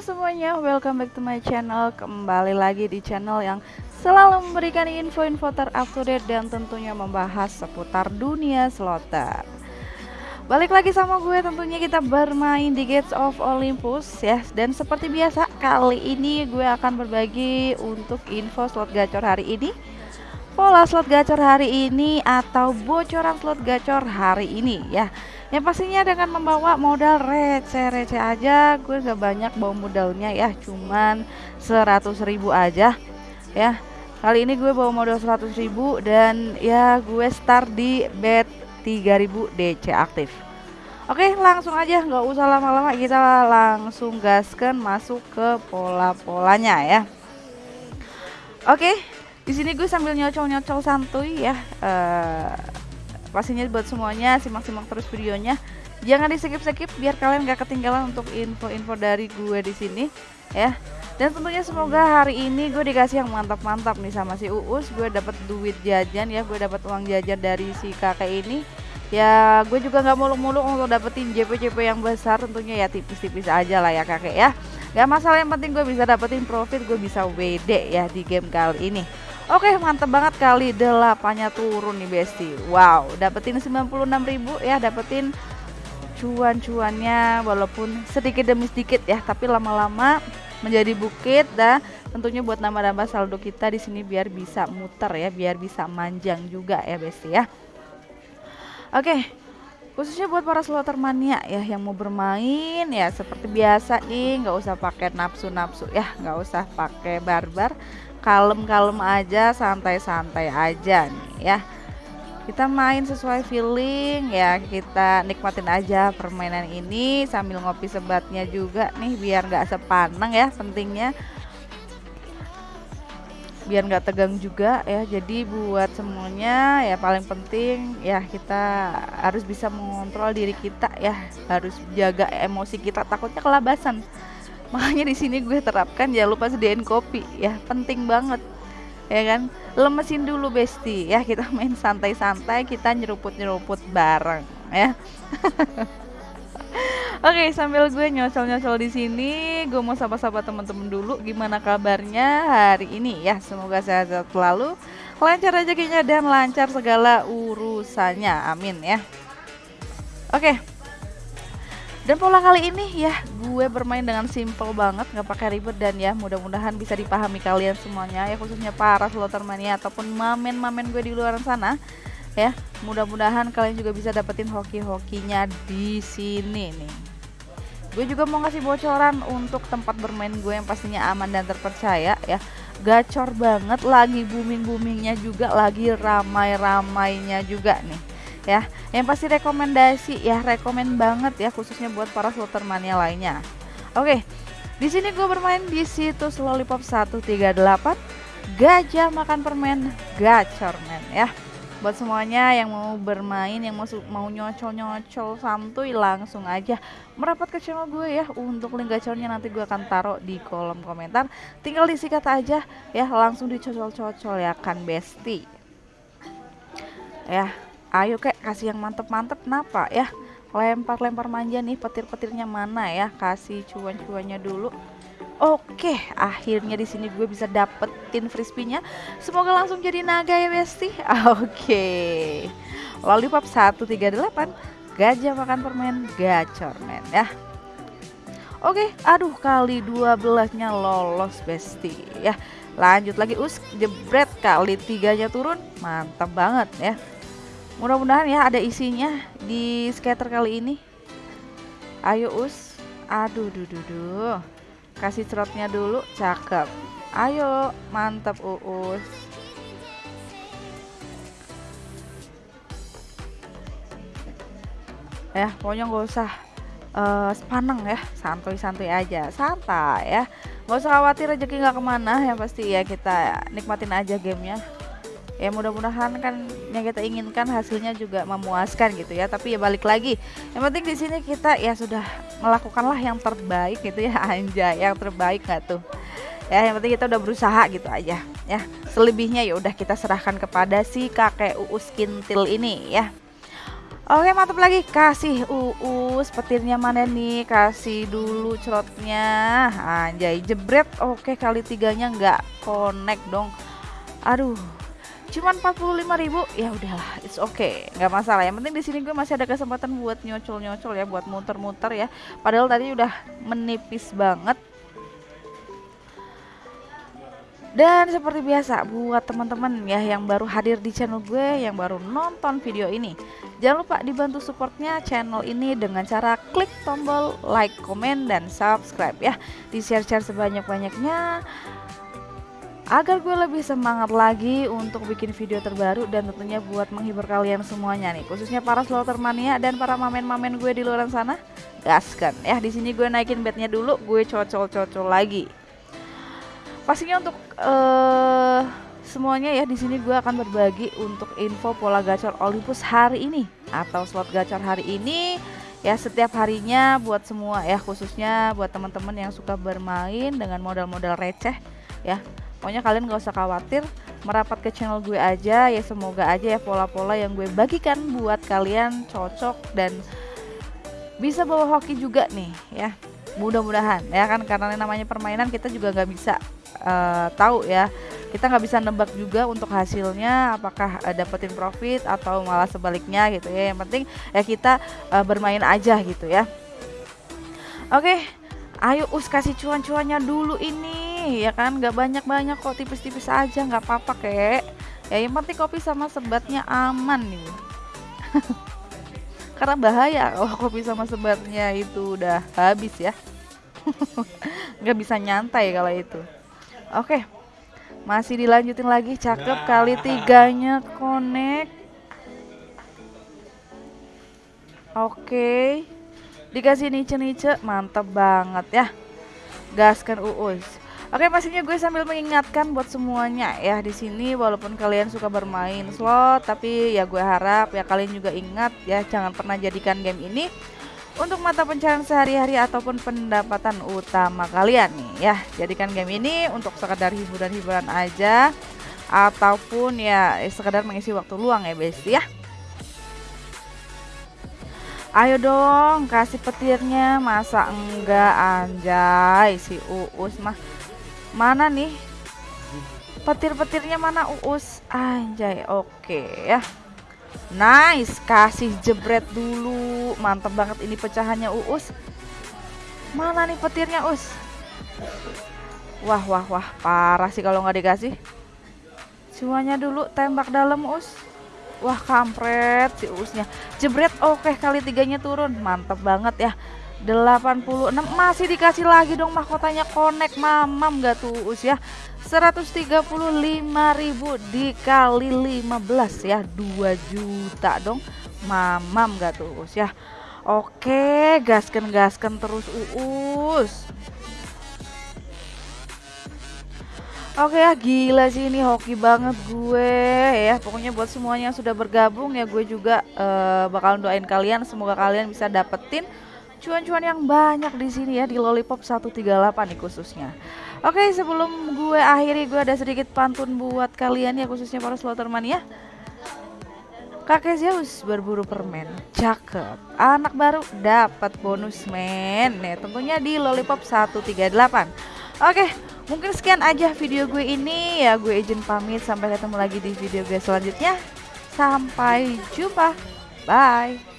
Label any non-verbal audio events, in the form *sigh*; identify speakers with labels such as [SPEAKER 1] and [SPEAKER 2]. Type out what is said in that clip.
[SPEAKER 1] semuanya, welcome back to my channel. Kembali lagi di channel yang selalu memberikan info-info terupdate Dan tentunya membahas seputar dunia slotter Balik lagi sama gue tentunya kita bermain di Gates of Olympus ya. Dan seperti biasa kali ini gue akan berbagi untuk info slot gacor hari ini Pola slot gacor hari ini atau bocoran slot gacor hari ini ya. Yang pastinya dengan membawa modal receh-receh aja gue gak banyak bawa modalnya ya. Cuman 100 ribu aja ya. Kali ini gue bawa modal 100 ribu dan ya gue start di bet 3000 DC aktif. Oke langsung aja nggak usah lama-lama kita langsung gaskan masuk ke pola-polanya ya. Oke di sini gue sambil nyocol-nyocol santuy ya uh, pastinya buat semuanya simak-simak terus videonya. Jangan di skip-skip biar kalian gak ketinggalan untuk info-info dari gue di sini ya. Dan tentunya semoga hari ini gue dikasih yang mantap-mantap nih sama si Uus. Gue dapat duit jajan ya gue dapat uang jajan dari si kakek ini. Ya gue juga nggak muluk-muluk untuk dapetin JP-JP yang besar tentunya ya tipis-tipis aja lah ya kakek ya. Gak masalah yang penting gue bisa dapetin profit gue bisa WD ya di game kali ini Oke mantep banget kali delapannya turun nih Besti. Wow dapetin 96.000 ya dapetin cuan-cuannya walaupun sedikit demi sedikit ya tapi lama-lama menjadi bukit dan tentunya buat nambah-nambah saldo kita di sini biar bisa muter ya biar bisa manjang juga ya Besti ya. Oke khususnya buat para slotter mania ya yang mau bermain ya seperti biasa nih nggak usah pakai nafsu-nafsu ya nggak usah pakai barbar kalem-kalem aja santai-santai aja nih ya. Kita main sesuai feeling ya kita nikmatin aja permainan ini sambil ngopi sebatnya juga nih biar nggak sepaneng ya pentingnya. Biar nggak tegang juga ya jadi buat semuanya ya paling penting ya kita harus bisa mengontrol diri kita ya harus jaga emosi kita takutnya kelabasan makanya di sini gue terapkan jangan lupa sediain kopi ya penting banget ya kan lemesin dulu besti ya kita *laughs* main santai-santai kita nyeruput-nyeruput bareng ya *laughs* Oke, sambil gue nyocol-nyocol di sini, gue mau sapa-sapa teman-teman dulu gimana kabarnya hari ini ya. Semoga sehat-sehat selalu, lancar rezekinya dan lancar segala urusannya. Amin ya. Oke. Dan pola kali ini ya gue bermain dengan simple banget nggak pakai ribet dan ya mudah-mudahan bisa dipahami kalian semuanya ya khususnya para slotter mania ataupun mamen-mamen gue di luar sana ya. Mudah-mudahan kalian juga bisa dapetin hoki-hokinya di sini nih. Gue juga mau ngasih bocoran untuk tempat bermain gue yang pastinya aman dan terpercaya ya. Gacor banget lagi booming boomingnya juga lagi ramai-ramainya juga nih ya. Yang pasti rekomendasi ya, rekomend banget ya khususnya buat para slotter mania lainnya. Oke. Di sini gue bermain di situs Lollipop 138 Gajah makan permen gacor men ya buat semuanya yang mau bermain yang mau mau nyocol nyocol santuy langsung aja merapat ke channel gue ya untuk link gacornya nanti gue akan taruh di kolom komentar tinggal disikat aja ya langsung dicocol cocol ya kan besti ya ayo kek kasih yang mantep-mantep kenapa ya lempar-lempar manja nih petir-petirnya mana ya kasih cuan-cuannya dulu Oke, akhirnya di sini gue bisa dapetin frisbee-nya. Semoga langsung jadi naga ya, Besti. *laughs* Oke. Lollipop 138, gajah makan permen, gacor men ya. Oke, aduh kali 12-nya lolos, Besti ya. Lanjut lagi us jebret kali tiganya turun, mantap banget ya mudah-mudahan ya ada isinya di skater kali ini. Ayo us. Aduh duh duh duh. Kasih cerotnya dulu cakep. Ayo mantap uus. Ya pokoknya nggak usah uh, sepaneng ya. Santuy-santuy aja. Santai ya. Nggak usah khawatir rezeki nggak ke mana. Ya pasti ya kita nikmatin aja gamenya ya mudah-mudahan kan yang kita inginkan hasilnya juga memuaskan gitu ya. Tapi ya balik lagi yang penting di sini kita ya sudah melakukanlah yang terbaik gitu ya. *laughs* Anja yang terbaik nggak tuh? Ya yang penting kita udah berusaha gitu aja ya. Selebihnya ya udah kita serahkan kepada si kakek uus kintil ini ya. Oke mantap lagi. Kasih uus petirnya mana nih? Kasih dulu cerotnya. Anjay jebret. Oke kali tiganya nggak connect dong. Aduh cuman 45.000 ya udahlah it's okay nggak masalah. Yang penting di sini gue masih ada kesempatan buat nyocol nyocol ya buat muter-muter ya. Padahal tadi udah menipis banget. Dan seperti biasa buat teman-teman ya yang baru hadir di channel gue yang baru nonton video ini Jangan lupa dibantu supportnya channel ini dengan cara klik tombol like, komen, dan subscribe ya. Di share-share sebanyak-banyaknya agar gue lebih semangat lagi untuk bikin video terbaru dan tentunya buat menghibur kalian semuanya nih. Khususnya para slotter mania dan para mamen-mamen gue di luar sana gaskan. Ya di sini gue naikin bednya dulu gue cocol-cocol lagi. Pastinya untuk uh, semuanya ya di sini gue akan berbagi untuk info pola gacor Olympus hari ini atau slot gacor hari ini ya setiap harinya buat semua ya khususnya buat teman-teman yang suka bermain dengan modal-modal receh ya pokoknya kalian gak usah khawatir merapat ke channel gue aja. Ya semoga aja ya pola-pola yang gue bagikan buat kalian cocok dan bisa bawa hoki juga nih ya. Mudah-mudahan ya kan? Karena namanya permainan kita juga nggak bisa uh, tahu ya. Kita nggak bisa nebak juga untuk hasilnya apakah uh, dapetin profit atau malah sebaliknya gitu ya. Yang penting ya kita uh, bermain aja gitu ya. Oke ayo us kasih cuan-cuannya dulu ini ya kan nggak banyak-banyak kok tipis-tipis aja nggak apa-apa kek ya yang penting kopi sama sebatnya aman nih *laughs* karena bahaya kalau kopi sama sebatnya itu udah habis ya *laughs* nggak bisa nyantai kalau itu Oke. Masih dilanjutin lagi cakep kali tiganya connect. Oke. Dikasih nice-nice, mantap banget ya. Gaskan uus. Oke, pastinya gue sambil mengingatkan buat semuanya ya di sini walaupun kalian suka bermain slot, tapi ya gue harap ya kalian juga ingat ya jangan pernah jadikan game ini untuk mata pencarian sehari-hari ataupun pendapatan utama kalian nih ya. Jadikan game ini untuk sekedar hiburan-hiburan aja ataupun ya sekedar mengisi waktu luang ya besti ya. Ayo dong kasih petirnya. Masa enggak anjay? Si uus mah mana nih petir-petirnya mana uus anjay oke ya Nice, kasih jebret dulu. Mantap banget ini pecahannya Uus. Mana nih petirnya Us? Wah, wah, wah, parah sih kalau nggak dikasih. Semuanya dulu tembak dalam Us. Wah, kampret si Usnya. Jebret oke kali tiganya turun. Mantap banget ya. 86 masih dikasih lagi dong mahkotanya. Connect mamam gak tuh Us ya? 135.000 dikali 15 ya? 2 juta dong. Mamam gak tuh Us ya? Oke gaskan gaskan terus Uus Oke ya gila sih ini hoki banget gue ya. Pokoknya buat semuanya yang sudah bergabung ya gue juga uh, bakal doain kalian. Semoga kalian bisa dapetin cuan-cuan yang banyak di sini ya di Lollipop 138 nih khususnya. Oke, sebelum gue akhiri gue ada sedikit pantun buat kalian ya khususnya para slotterman ya. Kakek Zeus berburu permen, cakep. Anak baru dapat bonus men. Nih, tentunya di Lollipop 138. Oke, mungkin sekian aja video gue ini ya. Gue izin pamit sampai ketemu lagi di video gue selanjutnya. Sampai jumpa. Bye.